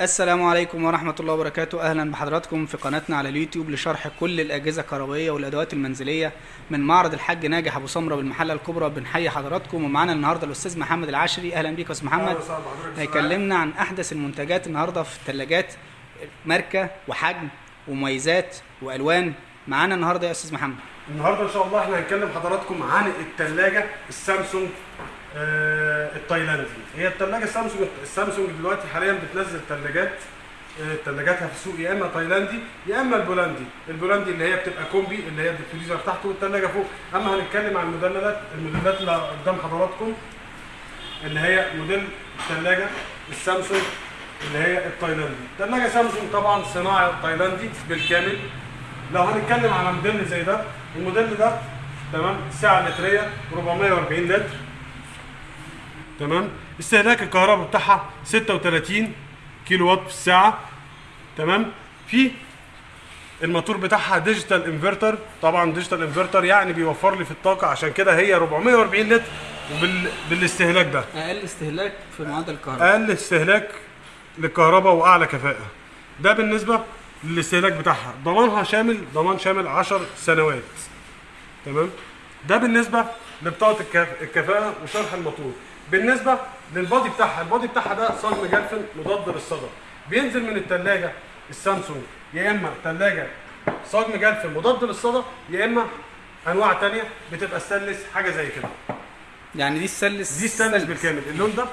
السلام عليكم ورحمة الله وبركاته. أهلا بحضراتكم في قناتنا على اليوتيوب لشرح كل الأجهزة الكهربائية والأدوات المنزلية من معرض الحاج ناجح أبو سمرة بالمحلة الكبرى. بنحيي حضراتكم ومعانا النهاردة الأستاذ محمد العشري أهلا بيك يا أستاذ محمد. هيكلمنا عن أحدث المنتجات النهاردة في الثلاجات ماركة وحجم ومميزات وألوان. معانا النهاردة يا أستاذ محمد. النهارده إن شاء الله إحنا هنكلم حضراتكم عن الثلاجه السامسونج التايلاندي هي الثلاجه السامسونج السامسونج دلوقتي حاليا بتنزل ثلاجات آه، ثلاجاتها في السوق يا إما تايلاندي يا إما البولندي. البولندي اللي هي بتبقى combi اللي هي الفريزر تحت والثلاجه فوق. أما هنتكلم عن الموديلات الموديلات اللي قدام حضراتكم اللي هي موديل الثلاجه السامسونج اللي هي التايلاندي. ثلاجه سامسونج طبعا صناعة تايلاندي بالكامل. لو هنتكلم على موديل زي ده الموديل ده تمام السعة اللتريه 440 لتر تمام؟ استهلاك الكهرباء بتاعها 36 كيلو وات في الساعة تمام؟ في الموتور بتاعها digital inverter طبعا digital inverter يعني بيوفر لي في الطاقة عشان كده هي 440 لتر وبال... بالاستهلاك ده. أقل استهلاك في معدل الكهرباء. أقل استهلاك للكهرباء وأعلى كفاءة. ده بالنسبة للاستهلاك بتاعها. ضمانها شامل ضمان شامل 10 سنوات. تمام؟ ده بالنسبة لبطاقة الكف- الكفاءة وشرح الموتور. بالنسبة لل body بتاعها ال body بتاعها ده صاج مجلفن مضاد للصدى بينزل من الثلاجه السامسونج يا إما ثلاجه صاج مجلفن مضاد للصدى يا إما أنواع تانية بتبقى ستانلس حاجة زي كده. يعني دي السلس دي ستانلس بالكامل. اللون ده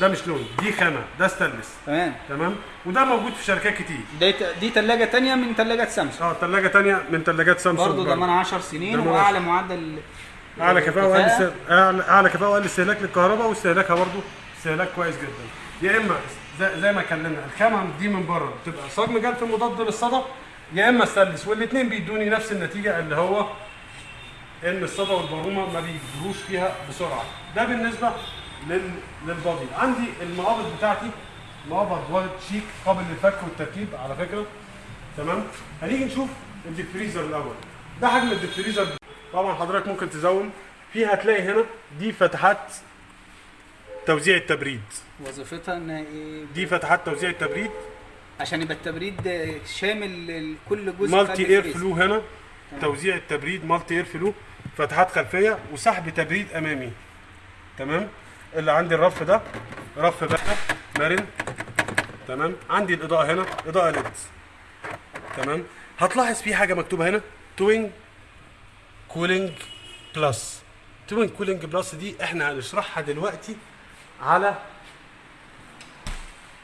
ده مش لون دي خامة ده ستانلس. تمام. تمام؟ وده موجود في شركات كتير. دي دي ثلاجة تانية من ثلاجات سامسونج. آه ثلاجه تانية من ثلاجات سامسونج برضه ضمان 10 سنين وأعلى معدل أعلى كفاءة وأقل است- اعلى كفاءة وأقل استهلاك للكهرباء واستهلاكها برضه استهلاك كويس جدا. يا إما زي, زي ما اتكلمنا الخامه دي من بره. بتبقى صاج مجلفن مضاد للصدى يا إما ستانلس والاثنين بيدوني نفس النتيجة اللي هو إن الصدى والبرومه ما بيجروش فيها بسرعة. ده بالنسبة لل... لل body. عندي المقابض بتاعتي مقابض والد شيك قابل للفك والتركيب على فكرة. تمام؟ هنيجي نشوف ال deep freezer الأول. ده حجم ال deep freezer طبعا حضرتك ممكن تزوم. فيها هتلاقي هنا دي فتحات توزيع التبريد. وظيفتها إن إيه؟ دي فتحات توزيع التبريد. عشان يبقى التبريد شامل كل جزء multi air. flow هنا. توزيع التبريد multi air flow فتحات خلفية وسحب تبريد أمامي. تمام؟ اللي عندي الرف ده. رف بقى. مرن. تمام؟ عندي الإضاءة هنا. إضاءة LED. تمام؟ هتلاحظ في حاجة مكتوبة هنا. twin. cooling plus twin cooling plus دي إحنا هنشرحها دلوقتي على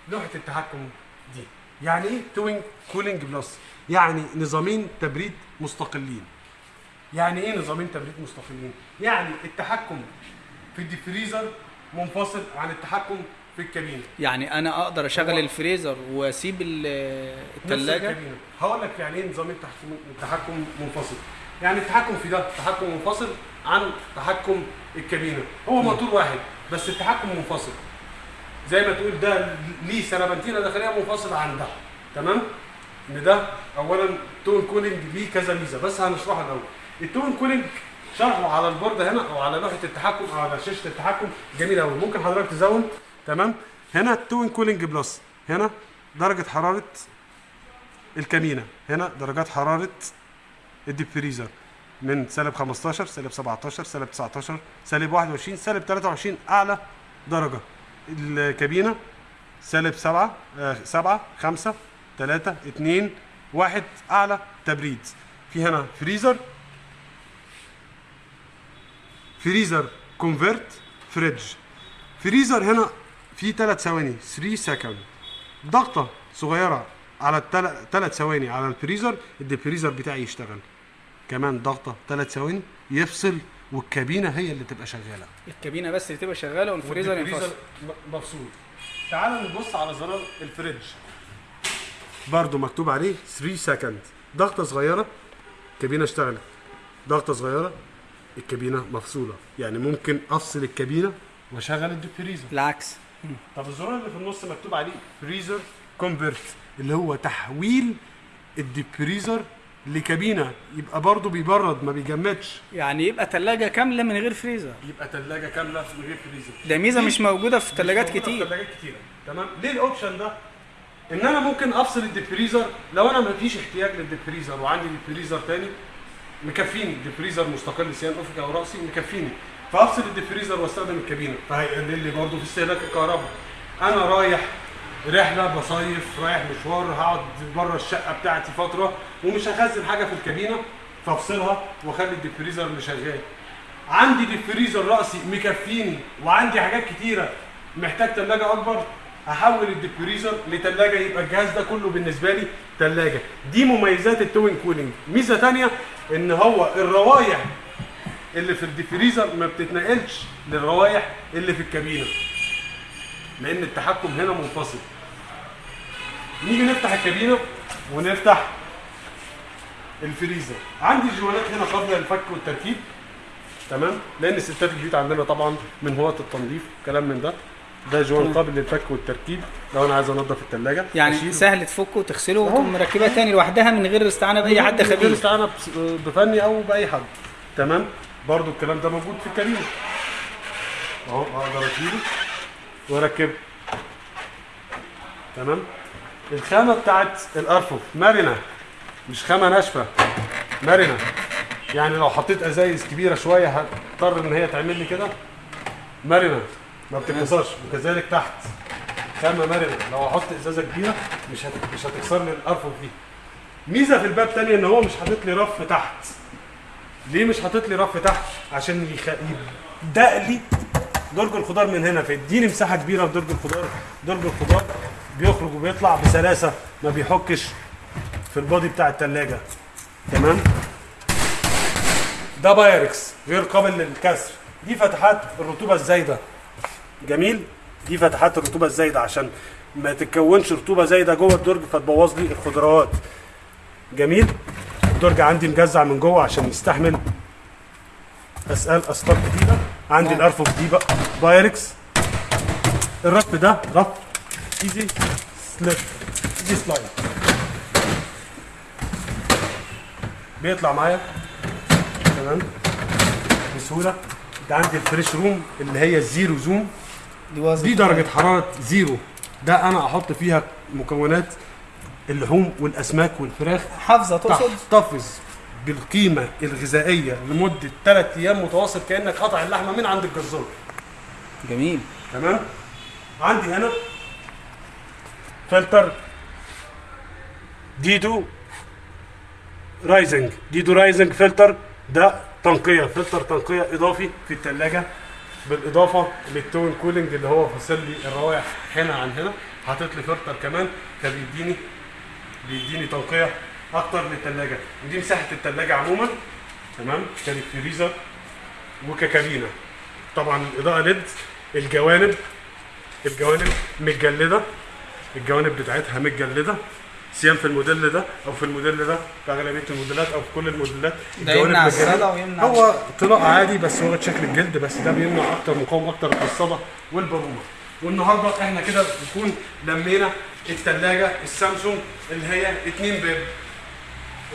لوحة التحكم دي. يعني إيه twin cooling plus يعني نظامين تبريد مستقلين. يعني إيه نظامين تبريد مستقلين؟ يعني التحكم في ال deep freezer منفصل عن التحكم في الكابينة. يعني أنا أقدر أشغل الفريزر وأسيب الثلاجه هقول لك يعني إيه نظام التحكم التحكم منفصل. يعني التحكم في ده. تحكم منفصل عن تحكم الكابينة. هو موتور واحد بس التحكم منفصل. زي ما تقول ده ليه سربنتينه داخليه منفصله عن ده. تمام؟ إن ده اولا twin cooling ليه كذا ميزة. بس هنشرحها الأول. ال twin cooling شرحه على البورده هنا أو على لوحة التحكم أو على شاشة التحكم. جميل قوي ممكن حضرتك تزوم؟ تمام؟ هنا ال twin cooling plus هنا درجة حرارة الكابينه هنا درجات حرارة ال deep freezer من سالب 15 سالب 17 سالب 19 سالب 21 سالب 23 أعلى درجة. الكابينة سالب 7 7 5 3 2 1 أعلى تبريد. في هنا freezer. freezer convert fridge. freezer هنا في 3 ثواني 3 second ضغطة صغيرة على الثلاث ثواني على الفريزر الديفريزر بتاعي يشتغل. كمان ضغطة ثلاث ثواني يفصل والكابينة هي اللي تبقى شغالة. الكابينة بس اللي تبقى شغالة والفريزر ينفصل. مفصول. تعال نبص على زرار ال fridge. برضو مكتوب عليه 3 second ضغطة صغيرة الكابينة اشتغلت. ضغطة صغيرة الكابينة مفصولة. يعني ممكن أفصل الكابينة وأشغل الديفريزر العكس. طب الزرار اللي في النص مكتوب عليه freezer convert اللي هو تحويل الديفريزر لكابينة يبقى برضه بيبرد ما بيجمدش. يعني يبقى ثلاجه كاملة من غير فريزر. يبقى ثلاجه كاملة من غير فريزر. ده ميزة؟ مش موجودة في ثلاجات موجودة في كتير. ثلاجات كتيرة. تمام؟ ليه ال option ده؟ إن أنا ممكن أفصل الديفريزر. لو أنا مفيش احتياج للديفريزر وعندي ديفريزر تاني مكفيني. ديفريزر مستقل سيان افقي أو رأسي مكفيني. فأفصل الديفريزر وأستخدم الكابينة. فهيقلل لي برضه في استهلاك الكهرباء. أنا رايح رحلة بصيف رايح مشوار هقعد بره الشقة بتاعتي فترة ومش هخزن حاجة في الكابينة فافصلها واخلي الديفريزر اللي شغال. عندي ديفريزر رأسي مكفيني وعندي حاجات كتيرة محتاج ثلاجه أكبر هحول الديفريزر لثلاجه يبقى الجهاز ده كله بالنسبة لي ثلاجه دي مميزات ال twin cooling. ميزة تانية إن هو الروايح اللي في الديفريزر ما بتتنقلش للروايح اللي في الكابينة لأن التحكم هنا منفصل. نيجي نفتح الكابينة ونفتح الفريزر. عندي جوانات هنا قابله للفك والتركيب. تمام؟ لأن ستات البيوت عندنا طبعا من هواة التنظيف كلام من ده. ده جوان قابل للفك والتركيب. لو أنا عايز أنضف الثلاجه يعني سهل تفكه وتغسله وتقوم مركبها تاني لوحدها من غير استعانة بأي حد غير خبير. استعانة بس- بفني أو بأي حد. تمام؟ برضو الكلام ده موجود في الكابينة. أهو أقدر أشيله وأركبه. تمام؟ الخامة بتاعت الأرفف. مرنة. مش خامة ناشفة. مرنة. يعني لو حطيت أزايز كبيرة شوية هضطر إن هي تعمل لي كده؟ مرنة. ما بتتكسرش وكذلك تحت. خامة مرنة. لو أحط إزازة كبيرة مش. مش هتكسر لي الأرفف دي. ميزة في الباب تانية إن هو مش حاطط لي رف تحت. ليه مش حاطط لي رف تحت؟ عشان يخ... يبدأ لي درج الخضار من هنا. فيديني مساحة كبيرة في درج الخضار درج الخضار. بيخرج وبيطلع بسلاسة ما بيحكش في ال body بتاع التلاجة. تمام؟ ده بايركس غير قابل للكسر. دي فتحات الرطوبة الزايدة. جميل؟ دي فتحات الرطوبة الزايدة عشان ما تتكونش رطوبة زايدة جوه الدرج فتبوظ لي الخضروات. جميل؟ الدرج عندي مجزع من جوه عشان يستحمل أثقال اسطاب كتيره عندي الأرفف دي بقى. بايركس. الرف ده رف easy slip easy slide بيطلع معايا. تمام. بسهولة. ده عندي ال fresh room اللي هي ال zero zone. دي درجة حرارة zero. ده أنا أحط فيها مكونات اللحوم والأسماك والفراخ. حافظة تقصد؟ تحتفظ بالقيمة الغذائية لمدة 3 أيام متواصل كأنك قطع اللحمة من عند الجزار. جميل. تمام. عندي هنا فلتر deodorizing. deodorizing فلتر ده تنقية. فلتر تنقية إضافي في الثلاجة بالإضافة لل twin cooling اللي هو فاصل لي الروائح هنا عن هنا. حاطط لي فلتر كمان فبيديني بيديني تنقية أكتر للثلاجة ودي مساحة الثلاجة عموما. تمام؟ كالفريزر وككابينة. طبعا الإضاءة LED الجوانب الجوانب متجلدة. الجوانب بتاعتها متجلدة سيان في الموديل ده أو في الموديل ده في أغلبية الموديلات أو في كل الموديلات ده يمنع. الصدى ويمنع هو طلاء عادي بس هو شكل الجلد بس ده بيمنع أكتر مقاوم أكتر للصدى والبرومه والنهاردة إحنا كده بنكون لمينا الثلاجه السامسونج اللي هي اتنين باب.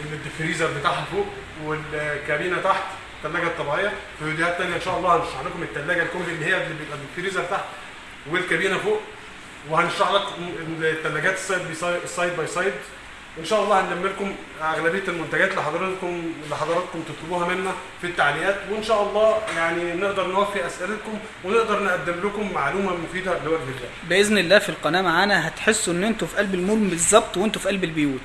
اللي الديفريزر بتاعها فوق والكابينة تحت الثلاجه الطبيعية. في فيديوهات تانية إن شاء الله هنشرح لكم الثلاجه ال combi اللي هي اللي بيبقى الفريزر تحت والكابينة فوق. وهنشرح لكم الثلاجات ال side by side ال side by side إن شاء الله هنلم لكم أغلبية المنتجات لحضراتكم لحضراتكم تطلبوها منا في التعليقات. وإن شاء الله يعني نقدر نوفي أسئلتكم ونقدر نقدم لكم معلومة مفيدة لوجه الله. بإذن الله في القناة معانا هتحسوا إن أنتوا في قلب المول بالظبط وأنتوا في قلب البيوت.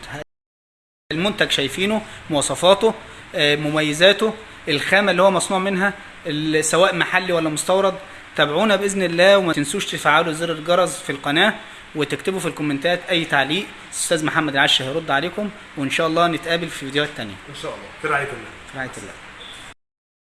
المنتج شايفينه مواصفاته آه، مميزاته الخامة اللي هو مصنوع منها سواء محلي ولا مستورد. تابعونا بإذن الله وما تنسوش تفعلوا زر الجرس في القناة وتكتبوا في الكومنتات أي تعليق. أستاذ محمد العش هيرد عليكم وإن شاء الله نتقابل في فيديوهات تانية. إن شاء الله. في رعاية الله. في رعاية الله.